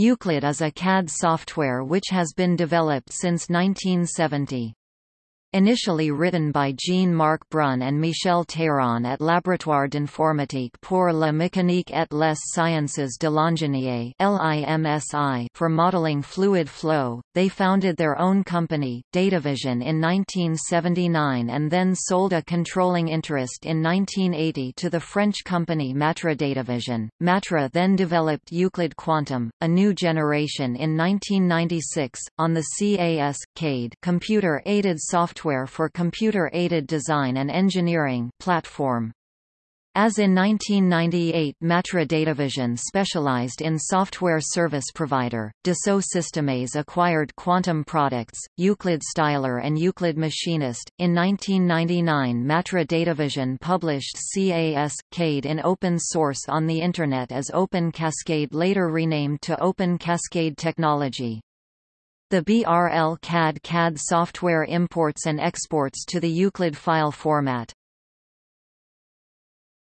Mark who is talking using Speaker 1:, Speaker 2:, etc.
Speaker 1: Euclid is a CAD software which has been developed since 1970. Initially written by Jean-Marc Brun and Michel Théron at Laboratoire d'informatique pour la mécanique et les sciences de l'ingénierie for modeling fluid flow, they founded their own company, Datavision in 1979 and then sold a controlling interest in 1980 to the French company Matra Datavision. Matra then developed Euclid Quantum, a new generation in 1996, on the CAS, CADE computer-aided software software for computer-aided design and engineering platform. As in 1998 Matra Datavision specialized in software service provider, Dassault Systèmes acquired Quantum products, Euclid Styler and Euclid Machinist. In 1999 Matra Datavision published CAS, CADE in open source on the Internet as Open Cascade later renamed to Open Cascade Technology. The BRL CAD CAD software imports and exports to the Euclid file format.